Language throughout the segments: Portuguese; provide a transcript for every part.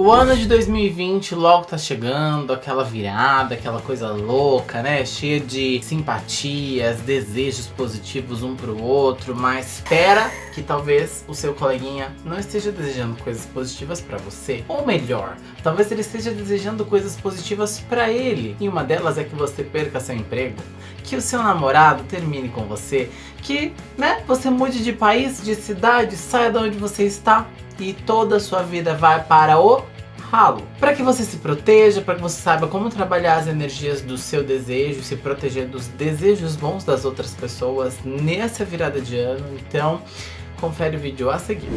O ano de 2020 logo tá chegando, aquela virada, aquela coisa louca, né? Cheia de simpatias, desejos positivos um pro outro, mas espera que talvez o seu coleguinha não esteja desejando coisas positivas pra você. Ou melhor, talvez ele esteja desejando coisas positivas pra ele. E uma delas é que você perca seu emprego, que o seu namorado termine com você, que, né, você mude de país, de cidade, saia de onde você está e toda a sua vida vai para o ralo. Para que você se proteja, para que você saiba como trabalhar as energias do seu desejo, se proteger dos desejos bons das outras pessoas nessa virada de ano. Então, confere o vídeo a seguir.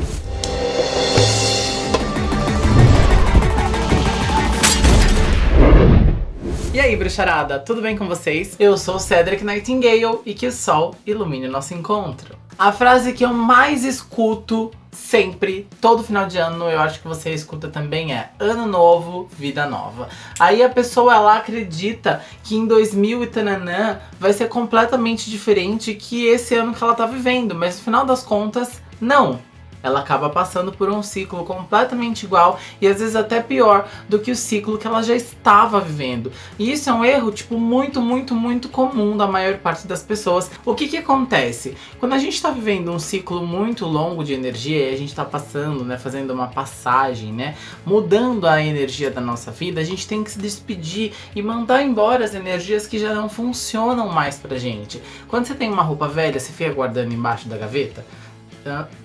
E aí, bruxarada, tudo bem com vocês? Eu sou Cedric Nightingale e que o sol ilumine o nosso encontro. A frase que eu mais escuto sempre, todo final de ano, eu acho que você escuta também é Ano Novo, Vida Nova. Aí a pessoa ela acredita que em 2000 e tananã vai ser completamente diferente que esse ano que ela tá vivendo, mas no final das contas, não ela acaba passando por um ciclo completamente igual e às vezes até pior do que o ciclo que ela já estava vivendo. E isso é um erro, tipo, muito, muito, muito comum da maior parte das pessoas. O que que acontece? Quando a gente está vivendo um ciclo muito longo de energia e a gente está passando, né, fazendo uma passagem, né, mudando a energia da nossa vida, a gente tem que se despedir e mandar embora as energias que já não funcionam mais pra gente. Quando você tem uma roupa velha, você fica guardando embaixo da gaveta?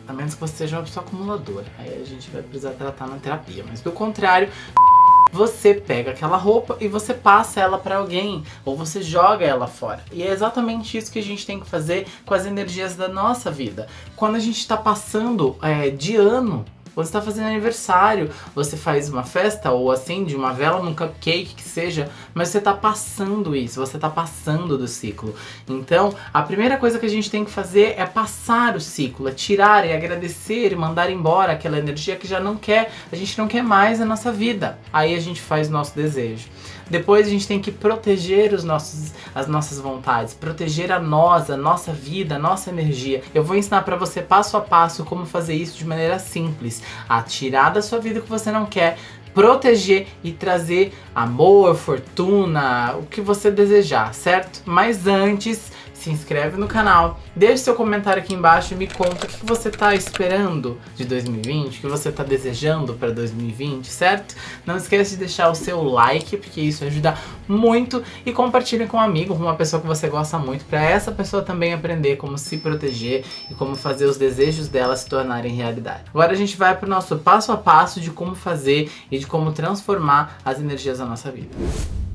A menos que você seja uma pessoa acumuladora. Aí a gente vai precisar tratar na terapia. Mas do contrário, você pega aquela roupa e você passa ela para alguém, ou você joga ela fora. E é exatamente isso que a gente tem que fazer com as energias da nossa vida. Quando a gente está passando é, de ano, você está fazendo aniversário, você faz uma festa ou acende uma vela num cupcake que seja, mas você está passando isso, você está passando do ciclo. Então, a primeira coisa que a gente tem que fazer é passar o ciclo, é tirar e agradecer e mandar embora aquela energia que já não quer, a gente não quer mais na nossa vida. Aí a gente faz nosso desejo. Depois a gente tem que proteger os nossos, as nossas vontades, proteger a nós, a nossa vida, a nossa energia. Eu vou ensinar para você passo a passo como fazer isso de maneira simples. A tirar da sua vida o que você não quer, proteger e trazer amor, fortuna, o que você desejar, certo? Mas antes se inscreve no canal, deixe seu comentário aqui embaixo e me conta o que você está esperando de 2020, o que você está desejando para 2020, certo? Não esqueça de deixar o seu like, porque isso ajuda muito, e compartilhe com um amigo, com uma pessoa que você gosta muito, para essa pessoa também aprender como se proteger e como fazer os desejos dela se tornarem realidade. Agora a gente vai para o nosso passo a passo de como fazer e de como transformar as energias da nossa vida.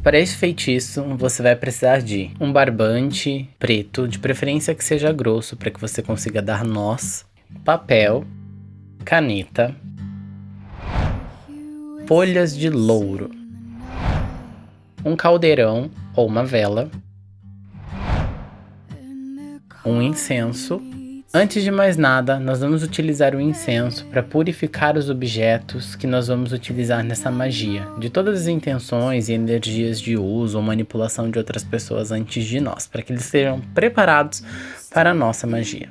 Para esse feitiço, você vai precisar de um barbante preto, de preferência que seja grosso, para que você consiga dar nós, papel, caneta, folhas de louro, um caldeirão ou uma vela, um incenso Antes de mais nada, nós vamos utilizar o incenso para purificar os objetos que nós vamos utilizar nessa magia, de todas as intenções e energias de uso ou manipulação de outras pessoas antes de nós, para que eles sejam preparados para a nossa magia.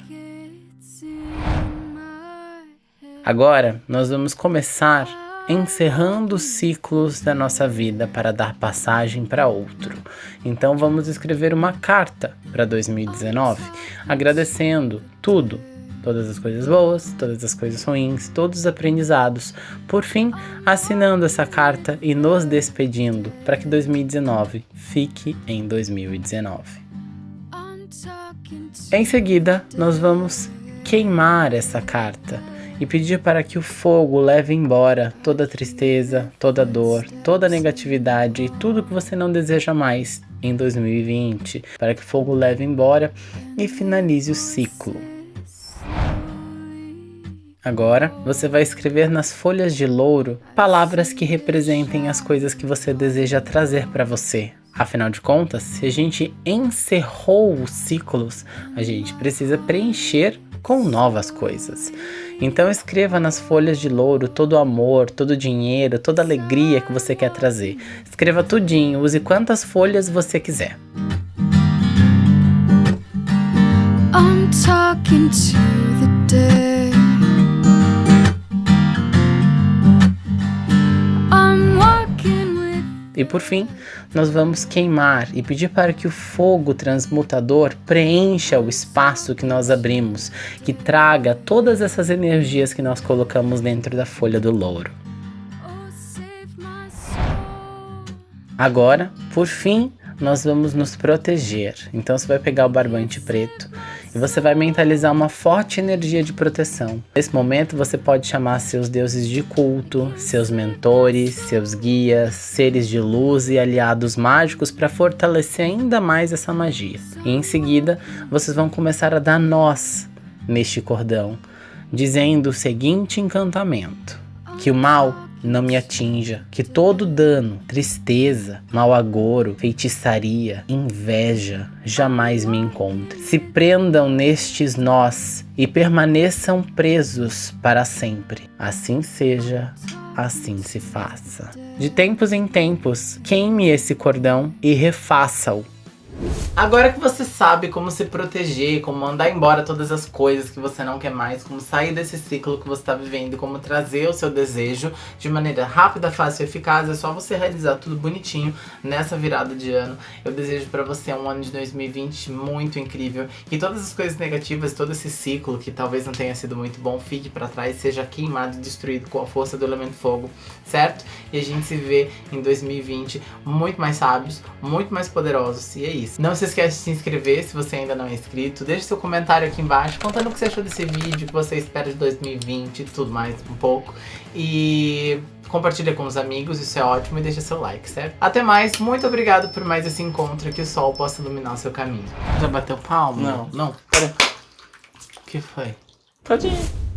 Agora, nós vamos começar encerrando ciclos da nossa vida para dar passagem para outro. Então vamos escrever uma carta para 2019, agradecendo tudo, todas as coisas boas, todas as coisas ruins, todos os aprendizados. Por fim, assinando essa carta e nos despedindo para que 2019 fique em 2019. Em seguida, nós vamos queimar essa carta e pedir para que o fogo leve embora toda tristeza, toda dor, toda negatividade e tudo que você não deseja mais em 2020, para que o fogo leve embora e finalize o ciclo. Agora, você vai escrever nas folhas de louro palavras que representem as coisas que você deseja trazer para você. Afinal de contas, se a gente encerrou os ciclos, a gente precisa preencher com novas coisas. Então escreva nas folhas de louro todo o amor, todo o dinheiro, toda a alegria que você quer trazer. Escreva tudinho, use quantas folhas você quiser. I'm talking to E por fim, nós vamos queimar e pedir para que o fogo transmutador preencha o espaço que nós abrimos, que traga todas essas energias que nós colocamos dentro da folha do louro. Agora, por fim, nós vamos nos proteger. Então você vai pegar o barbante preto e você vai mentalizar uma forte energia de proteção. Nesse momento você pode chamar seus deuses de culto, seus mentores, seus guias, seres de luz e aliados mágicos para fortalecer ainda mais essa magia. E em seguida vocês vão começar a dar nós neste cordão, dizendo o seguinte encantamento: que o mal não me atinja, que todo dano, tristeza, mau agouro, feitiçaria, inveja jamais me encontre. Se prendam nestes nós e permaneçam presos para sempre. Assim seja, assim se faça. De tempos em tempos, queime esse cordão e refaça-o Agora que você sabe como se proteger, como mandar embora todas as coisas que você não quer mais, como sair desse ciclo que você está vivendo, como trazer o seu desejo de maneira rápida, fácil e eficaz, é só você realizar tudo bonitinho nessa virada de ano. Eu desejo para você um ano de 2020 muito incrível, que todas as coisas negativas, todo esse ciclo que talvez não tenha sido muito bom, fique para trás, seja queimado e destruído com a força do elemento fogo, certo? E a gente se vê em 2020 muito mais sábios, muito mais poderosos, e é isso. Não se esquece de se inscrever se você ainda não é inscrito. Deixe seu comentário aqui embaixo contando o que você achou desse vídeo, o que você espera de 2020 e tudo mais um pouco. E compartilha com os amigos, isso é ótimo, e deixa seu like, certo? Até mais, muito obrigado por mais esse encontro, que o sol possa iluminar o seu caminho. Já bateu palma? Não. Não? Pera. O que foi? Ir.